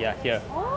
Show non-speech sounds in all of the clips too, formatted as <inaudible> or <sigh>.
Yeah, here. Oh.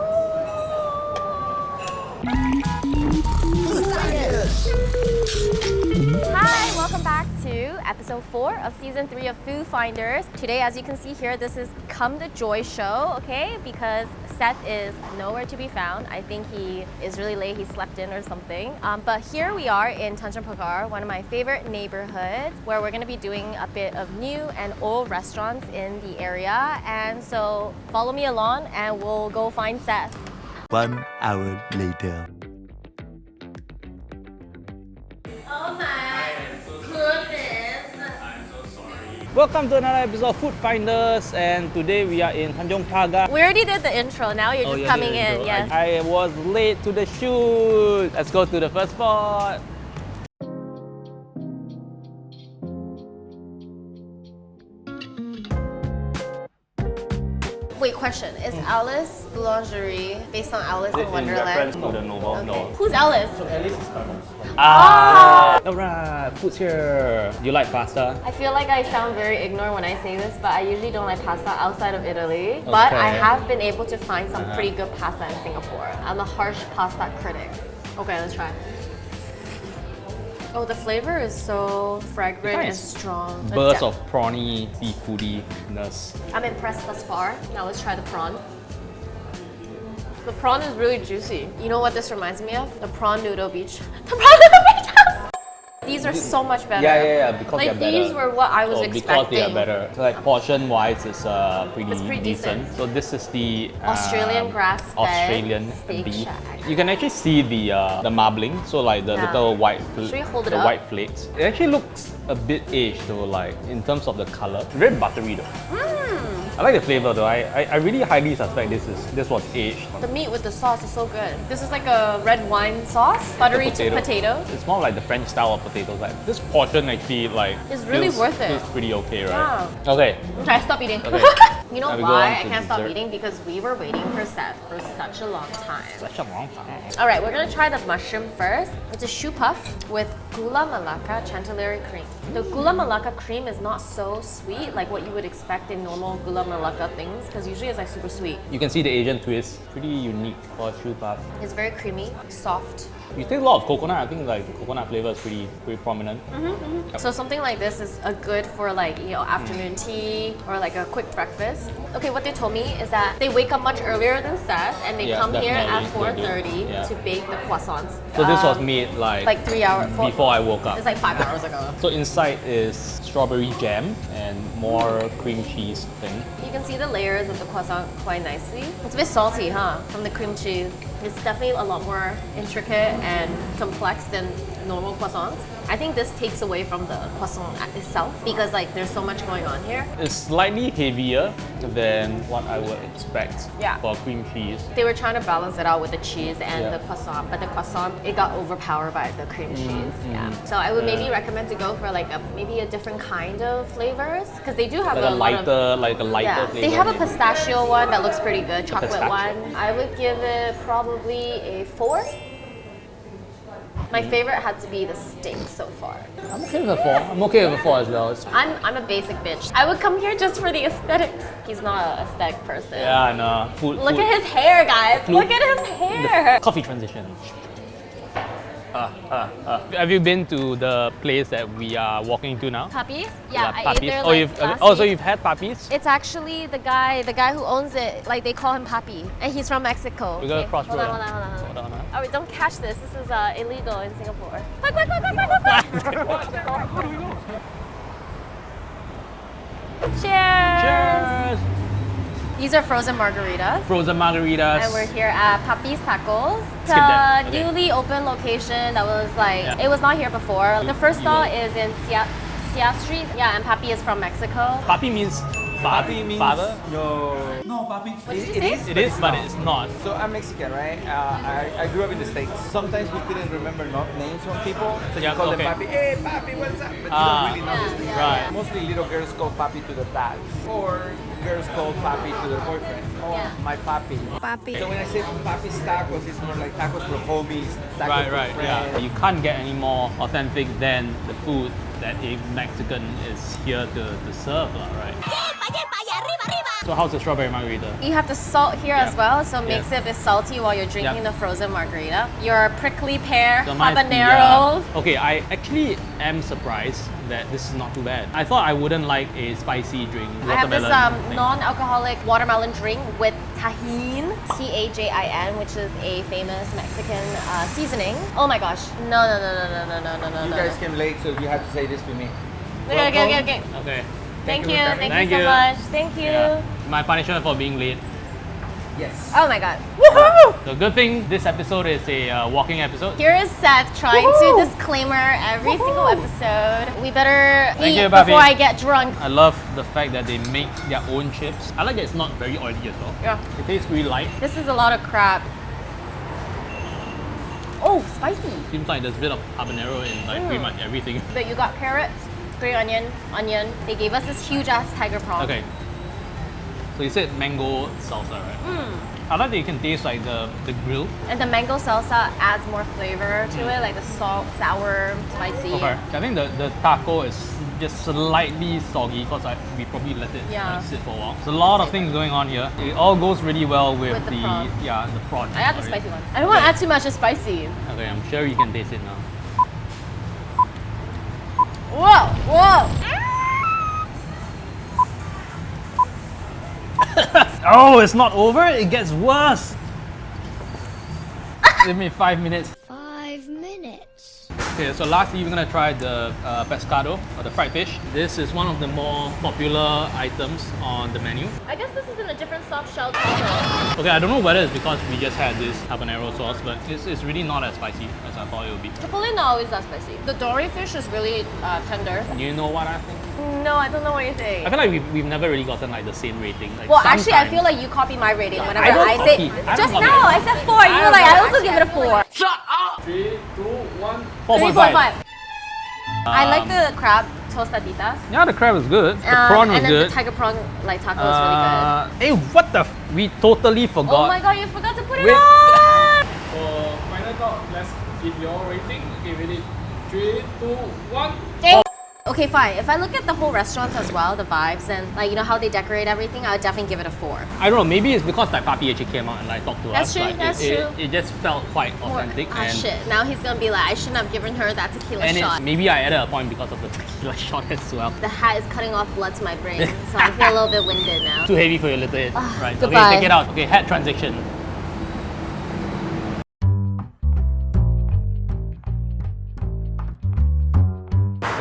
Hi, welcome back to episode 4 of season 3 of Food Finders. Today, as you can see here, this is Come the Joy show, okay? Because Seth is nowhere to be found. I think he is really late, he slept in or something. Um, but here we are in Tanjong Pagar, one of my favorite neighborhoods, where we're gonna be doing a bit of new and old restaurants in the area. And so follow me along and we'll go find Seth. One hour later. Welcome to another episode of Food Finders, and today we are in Tanjong Pagar. We already did the intro, now you're oh, just Oh, yeah, coming in, yes. I, I was late to the shoot. Let's go to the first spot. Question. Is Alice Boulangerie based on Alice in In Wonderland? reference to the novel, Okay. no. Who's Alice? Ah! Alright, food's here. You like pasta? I feel like I sound very ignorant when I say this, but I usually don't like pasta outside of Italy. But I have been able to find some Uh-huh. pretty good pasta in Singapore. I'm a harsh pasta critic. Okay, let's try. Oh, the flavor is so fragrant and strong. Burst of prawny seafoodiness. I'm impressed thus far. Now let's try the prawn. The prawn is really juicy. You know what this reminds me of? The prawn noodle beach. <laughs> The prawn noodle! These are so much better. Yeah, yeah, yeah, because like these better. were what I was So expecting. because they are better. So like portion wise, it's uh, pretty, It's pretty decent. So this is the Australian um, grass-fed Australian steak beef. shack. You can actually see the uh, the marbling. So like the Yeah. little white fl- Should we hold it the up? white flakes. It actually looks a bit aged though, like in terms of the color. Very buttery though. Hmm. I like the flavor though. I, I, I really highly suspect this is this was aged. The meat with the sauce is so good. This is like a red wine sauce, buttery The potato. It's more like the French style of potatoes. Like this portion actually like It's really feels- worth it. It's pretty okay, right? Yeah. Okay. Okay, stop eating. Okay. <laughs> you know Now we go why I can't stop eating? Because we were waiting for Seth for such a long time. Such a long time. All right, we're gonna try the mushroom first. It's a choux puff with gula melaka chantilly cream. The gula melaka cream is not so sweet like what you would expect in normal gula melaka things because usually it's like super sweet. You can see the Asian twist. Pretty unique for a choux puff. It's very creamy, soft. You take a lot of coconut. I think like the coconut flavor is pretty pretty prominent. Mm-hmm, mm-hmm. So something like this is a good for like you know afternoon mm. tea or like a quick breakfast. Okay, what they told me is that they wake up much earlier than Seth and they Yeah, come here at definitely, they do. 4:30 Yeah. to bake the croissants. So this was Um, made like, like three hours four- before I woke up. It's like five hours ago. so inside is strawberry jam and more cream cheese thing. You can see the layers of the croissant quite nicely. It's a bit salty, huh? From the cream cheese. It's definitely a lot more intricate and complex than normal croissants. I think this takes away from the croissant itself because like there's so much going on here. It's slightly heavier than what I would expect Yeah. for cream cheese. They were trying to balance it out with the cheese and Yeah. the croissant, but the croissant it got overpowered by the cream mm, cheese. Mm. Yeah. So I would maybe recommend to go for like a maybe a different kind of flavors because they do have Like a a, lot of lighter, like a lighter Yeah, flavor. they have a pistachio one that looks pretty good, chocolate one. I would give it probably a four. My favorite had to be the steak so far. I'm okay with a four. I'm okay with a four as well. It's, I'm, I'm a basic bitch. I would come here just for the aesthetics. He's not an aesthetic person. yeah, I know. Food. Look food. at his hair, guys. Food. Look at his hair. Coffee transition. Uh, uh, uh. Have you been to the place that we are walking to now? Puppies? Yeah, I ate puppies. oh, like you've, oh, so you've had puppies? It's actually the guy, the guy who owns it. Like they call him Papi, and he's from Mexico. We gotta Okay, cross hold road, on, hold on, hold on, Hold on? Oh, wait, don't catch this. This is uh, illegal in Singapore. Quick, quick, quick, quick, quick, quick. <laughs> Cheers. Cheers! These are frozen margaritas. Frozen margaritas. And we're here at Papi's Tacos. It's a uh, Okay. newly open location that was like, Yeah. it was not here before. The first stall is in Seah, Seah Street. Yeah, and Papi is from Mexico. Papi means Papi means father. no. No, papi. What it, it is. It is, but it's not. So I'm Mexican, right? Uh, I, I grew up in the States. Sometimes we couldn't remember no, names from people. So Yeah, you call okay. them papi. Hey, papi, what's up? But Ah, you don't really know Yeah. these things. Right. Mostly little girls call papi to their dads. Or girls call papi to their boyfriend. Oh, Yeah. my papi. Papi. So when I say papi's tacos, it's more like tacos for homies, tacos Right, for right, friends. yeah. You can't get any more authentic than the food that a Mexican is here to, to serve, lah, right? So how's the strawberry margarita? You have the salt here as well, so it Yeah. makes it a bit salty while you're drinking Yeah. the frozen margarita. Your prickly pear, So mine's the, habaneros. uh, okay, I actually am surprised that this is not too bad. I thought I wouldn't like a spicy drink. I have this um, non-alcoholic watermelon drink with Tajin, T-A-J-I-N, which is a famous Mexican uh, seasoning. Oh my gosh! No, no, no, no, no, no, no, no, no. You guys came late, so you have to say this to me. Okay, okay, okay, okay. Okay. Thank, you you, thank. Thank you so much. Thank you. Yeah. My punishment for being late. Yes. Oh my god. Woohoo! The good thing this episode is a uh, walking episode. Here is Seth trying Woohoo! to disclaimer every single episode. We better Thank eat you, before I get drunk. I love the fact that they make their own chips. I like that it's not very oily as well. Yeah. It tastes really light. This is a lot of crap. Oh, spicy. Seems like there's a bit of habanero in like pretty Mm. much everything. But you got carrots, green onion, onion. They gave us this huge ass tiger prawn. Okay. So you said mango salsa, right? Mm. I like that you can taste like the, the grill. And the mango salsa adds more flavor to it, like the salt, sour, spicy. Mm. Okay. I think the, the taco is just slightly soggy because we probably let it Yeah. like, sit for a while. There's a lot of things going on here. It all goes really well with, With the prawn. yeah the prawn. I add the spicy one. I don't want to add too much of spicy. Okay, I'm sure you can taste it now. Whoa, whoa. Oh, it's not over. It gets worse. Give me five minutes. Five minutes. Okay, so lastly, we're gonna try the uh, pescado or the fried fish. This is one of the more popular items on the menu. I guess this is in a different soft shell taco. Okay, I don't know whether it's because we just had this habanero sauce, but it's, it's really not as spicy as I thought it would be. Chipotle not always that spicy. The dory fish is really uh, tender. You know what I think? No, I don't know what you think. I feel like we've, we've never really gotten like the same rating. Like Well, actually, I feel like you copy my rating whenever I don't I, say. I don't just copy. now, I said four. You were like, I also give it a four. Shut up! Three, two, one. Three, 4.5. four, five. I like Um, the crab tostaditas. Yeah, the crab was good. The Um, prawn was and then the tiger prawn like taco is really good. hey, what the? F- we totally forgot. Oh my god, you forgot to put it Wait. on! For final thought, let's give your rating. Okay, ready? Three, two, one. Okay, fine. If I look at the whole restaurant as well, the vibes and like you know how they decorate everything, I would definitely give it a four. I don't know. Maybe it's because like Papi actually came out and like talked to That's us. true, like, that's it, true. It, it just felt quite authentic. Ah and shit! Now he's gonna be like, I shouldn't have given her that tequila and shot. it's, maybe I added a point because of the <laughs> tequila shot as well. the hat is cutting off blood to my brain, so I feel a <laughs> little bit winded now. Too heavy for your little head. Ah, right. goodbye. Okay, take it out. Okay, hat transition.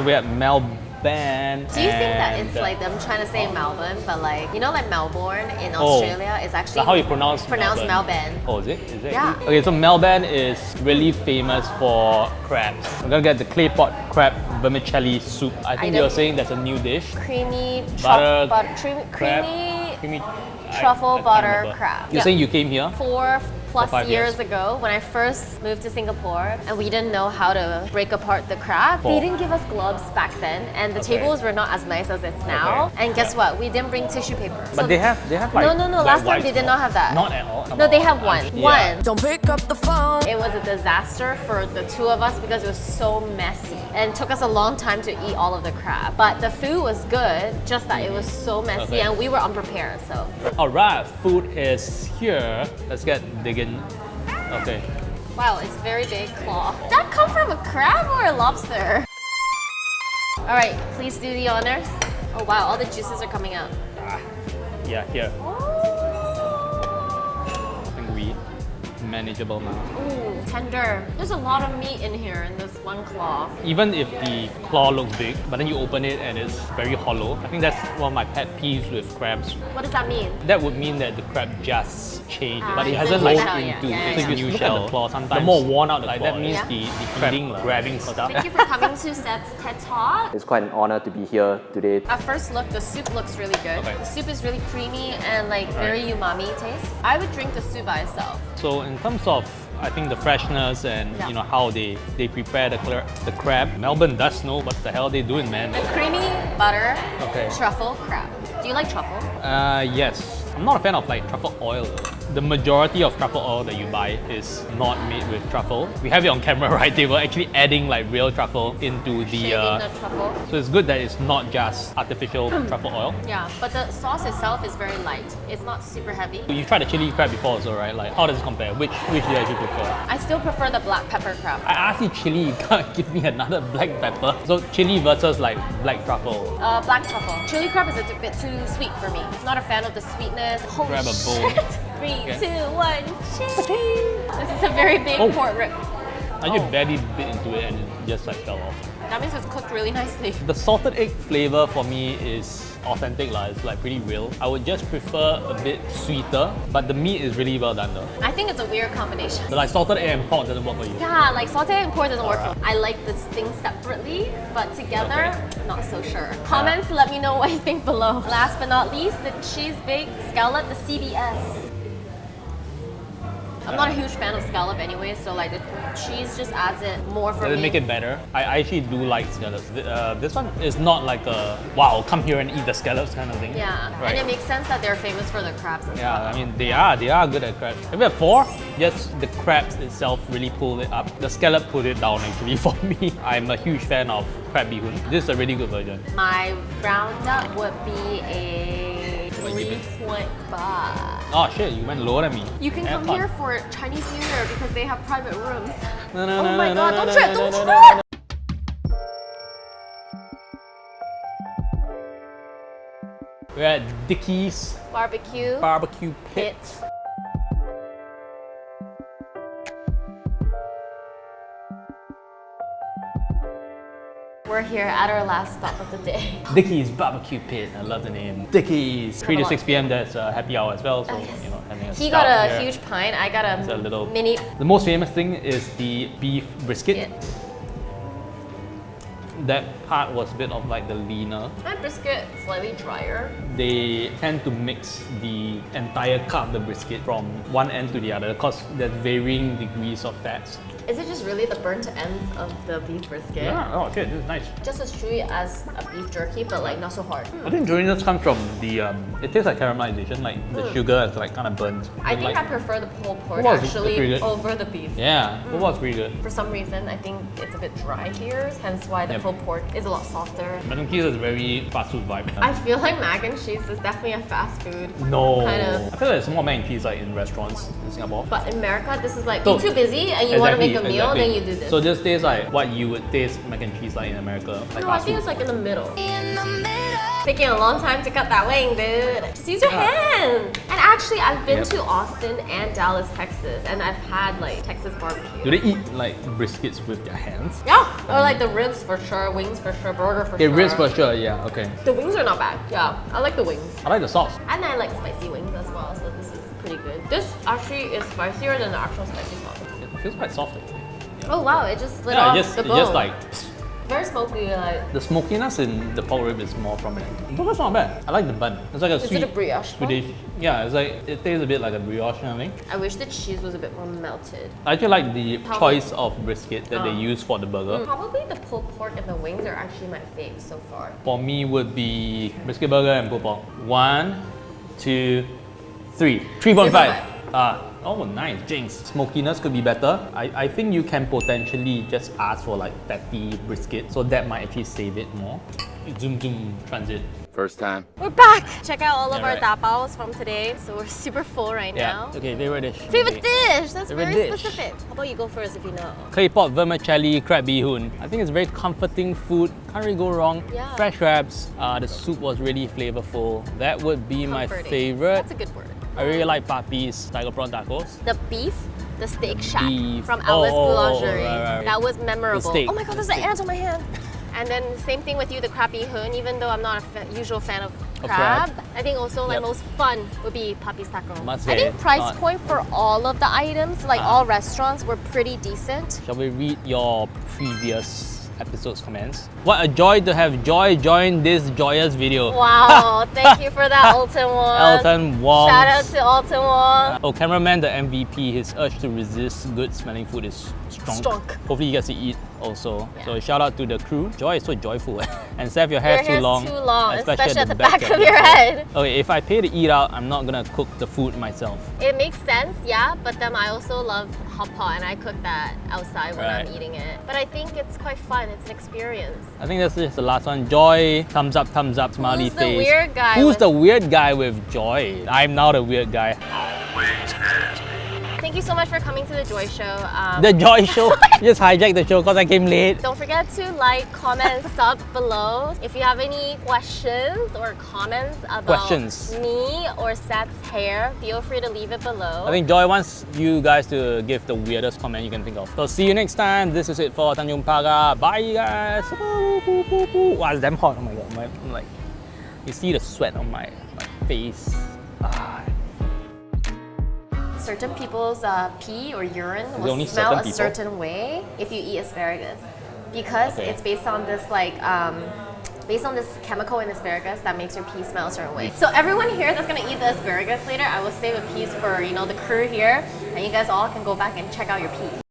So we're at Mellben. Do you think that it's like them trying to say Melbourne, but like you know, like Melbourne in Oh. Australia is actually So how you pronounce pronounced Melbourne? Melbourne. Oh, is it? Is it? Yeah. Okay, so Mellben is really famous for crabs. I'm gonna get the clay pot crab vermicelli soup. I think I you're saying that's a new dish. Creamy Butter, truffle, butter, creamy, crab, creamy creamy I- truffle I can't butter crab. You're saying you came here? four plus five years years. ago when I first moved to Singapore and we didn't know how to break apart the crab. They didn't give us gloves back then and the Okay. tables were not as nice as it's now. Okay. And guess Yeah. what? We didn't bring tissue paper. But So- they have they have like No, no, no. Last time they did not have that. Not at all. Come No, they have um, one. Yeah. One. Don't pick up the phone. It was a disaster for the two of us because it was so messy and took us a long time to eat all of the crab. But the food was good, just that it was so messy Okay. and we were unprepared. So Alright, food is here. Let's get digging. Okay. Wow, it's very big claw. Did that come from a crab or a lobster? All right, please do the honors. Oh wow, all the juices are coming out. Yeah, here. I think we manageable now. Ooh, tender. There's a lot of meat in here in this one claw. Even if the claw looks big, but then you open it and it's very hollow. I think that's one of my pet peeves with crabs. What does that mean? That would mean that the crab just changed, Ah, but it hasn't a like new shell, yeah, into. yeah, so yeah, if you yeah. look at the claw, sometimes the more worn out the like that means Yeah. the, the crab grabbing stuff. Thank you for coming to Seth's TED Talk. It's quite an honor to be here today. At first look, the soup looks really good. Okay. The soup is really creamy and like very umami taste. I would drink the soup by itself. So in terms of I think the freshness and Yeah. you know how they, they prepare the, the crab, Mellben does know what the hell they're doing, man. The creamy butter Okay. truffle crab. Do you like truffle? Uh, yes. I'm not a fan of like truffle oil though. The majority of truffle oil that you buy is not made with truffle. We have it on camera, <laughs> right? They were actually adding like real truffle into the. Uh, the truffle. so it's good that it's not just artificial <clears throat> truffle oil. Yeah, but the sauce itself is very light. It's not super heavy. You tried the chili crab before also, right? Like how does it compare? Which which do you actually prefer? I still prefer the black pepper crab. I asked you chili, you can't <laughs> give me another black pepper. So chili versus like black truffle. Uh, black truffle. Chili crab is a bit too sweet for me. Not a fan of the sweetness. Holy Grab a bowl. shit. <laughs> Three, Okay. two, one, ching. This is a very big Oh. pork rib. I just oh. barely bit into it and it just like fell off. That means it's cooked really nicely. The salted egg flavor for me is authentic lah. It's like pretty real. I would just prefer a bit sweeter, but the meat is really well done though. I think it's a weird combination. So like salted egg and pork doesn't work for you. Yeah, like sauteed and pork doesn't work for me. I like this thing separately, but together, not so sure. Comments, let me know what you think below. Last but not least, the cheese baked scallop, the CBS. I'm not a huge fan of scallop anyway, so like the cheese just adds it more for Does it me. make it better? I I actually do like scallops. Uh, this one is not like a wow, come here and eat the scallops kind of thing. Yeah, Right. and it makes sense that they're famous for the crabs as well. Yeah, well. I mean they are they are good at crabs. Maybe at four, Yes, the crabs itself really pulled it up. The scallop pulled it down actually <laughs> for me. I'm a huge fan of crab bee hoon. This is a really good version. My roundup would be a you? 3.5. Oh shit, you went lower than me. You can come Aircon. here for Chinese New Year because they have private rooms. No, no, Oh no, my no, god, no, don't no, trip, don't no, no, trip! no, no. We're at Dickie's Barbecue Barbecue Pit. pit. We're here at our last stop of the day. <laughs> Dickie's Barbecue Pit. I love the name. Dickie's. 3 to 6 p.m. That's a happy hour as well. So, Oh, yes. you know, having a He got a here. huge pint, I got a, a little- mini The most famous thing is the beef brisket. pit. That part was a bit of like the leaner. My brisket slightly drier. They tend to mix the entire cut of the brisket from one end to the other because there's varying degrees of fats. Is it just really the burnt ends of the beef brisket? Yeah, oh okay, this is nice. Just as chewy as a beef jerky, but like not so hard. I think chewiness comes from the, um, it tastes like caramelization, like the sugar is like kind of burnt. Hmm. I think like, I prefer the pulled pork Well, actually pretty good. over the beef. Yeah, it was pretty good. For some reason, I think it's a bit dry here, hence why the Yep. pulled pork is a lot softer. Mac cheese is very fast food vibe. I feel like mac and cheese is definitely a fast food. no, Kind of. I feel like there's more mac and cheese like in restaurants in Singapore. But in America, this is like So- you're too busy and you want to make a meal, exactly. then you do this. So this tastes like what you would taste mac and cheese like in America. Like no, I think food. it's like in the middle. In the middle. Taking a long time to cut that wing, dude. Just use your Yeah. hands. And actually, I've been Yep. to Austin and Dallas, Texas, and I've had like Texas barbecue. Do they eat like briskets with their hands? Yeah, or like the ribs for sure, wings for sure, burger for Okay, sure. The ribs for sure, yeah, okay. The wings are not bad. Yeah, I like the wings. I like the sauce. And I like spicy wings as well, so this is pretty good. This actually is spicier than the actual spicy sauce. It feels quite soft actually. Oh wow, it just slid Yeah, off it just, the it bone. just like Very smoky, like. the smokiness in the pork rib is more prominent. The burger's not bad. I like the bun. It's like a Is sweet it a brioche bun? Swedish. Yeah, it's like it tastes a bit like a brioche kind of thing. I wish the cheese was a bit more melted. I actually like the How- choice of brisket that they Ah. use for the burger. Probably the pulled pork and the wings are actually my fave so far. For me would be brisket burger and pulled pork. One, two, three. 3.5. 3.5. Ah, oh nice, jinx. Smokiness could be better. I, I think you can potentially just ask for like fatty brisket, so that might actually save it more. Zoom zoom transit. First time. We're back! Check out all of Yeah, our right. tapaos from today. So we're <laughs> super full right Yeah. now. Okay, favorite dish. Favorite Okay. dish! That's Favorite very dish. specific. How about you go first if you know? Clay pot vermicelli crab bee hoon. I think it's very comforting food. Can't really go wrong. Yeah. Fresh crabs. Uh, the soup was really flavorful. That would be my favorite. That's a good word. I really like Papi's tiger prawn tacos. The beef, the steak shack Beef. from Oh, Alice oh, oh, Boulangerie. right, right, right. That was memorable. Oh my god, there's The an ant on my hand. And then same thing with you, the crab bee hoon. Even though I'm not a fa- usual fan of crab, crab? I think also like Yep. most fun would be Papi's taco. Must I think price not- point for all of the items, like Ah. all restaurants, were pretty decent. Shall we read your previous episode's comments? What a joy to have Joy join this joyous video. Wow, <laughs> thank you for that, Alton Wong. Elton Wong. Shout out to Alton Wong. Oh, cameraman, the MVP, his urge to resist good smelling food is strong. Strong. Hopefully he gets to eat also. Yeah. So shout out to the crew. Joy is so joyful. <laughs> and Seth, your hair Your too hair's long. too long, especially at the back of your your <laughs> head. Okay, if I pay to eat out, I'm not gonna cook the food myself. It makes sense, yeah, but then I also love hot pot and I cook that outside when I'm eating it. But I think it's quite fun, it's an experience. I think that's just the last one. Joy, thumbs up, thumbs up, smiley Who's the weird guy Who's with- the weird guy with joy? I'm now the weird guy. Thank you so much for coming to the Joy Show. Um, The Joy <laughs> Show. just hijacked the show because I came late. Don't forget to like, comment, <laughs> sub below. If you have any questions or comments about Questions. me or Seth's hair, feel free to leave it below. I think Joy wants you guys to give the weirdest comment you can think of. So see you next time. This is it for Tanjong Pagar. Bye guys. Wow, it's damn hot. Oh my god. My, I'm like, you see the sweat on my, my face. Ah. Certain people's uh, pee or urine will smell certain a people? certain way if you eat asparagus because Okay. it's based on this like um, based on this chemical in asparagus that makes your pee smell a certain way. So everyone here that's gonna eat the asparagus later, I will save a piece for you know the crew here, and you guys all can go back and check out your pee.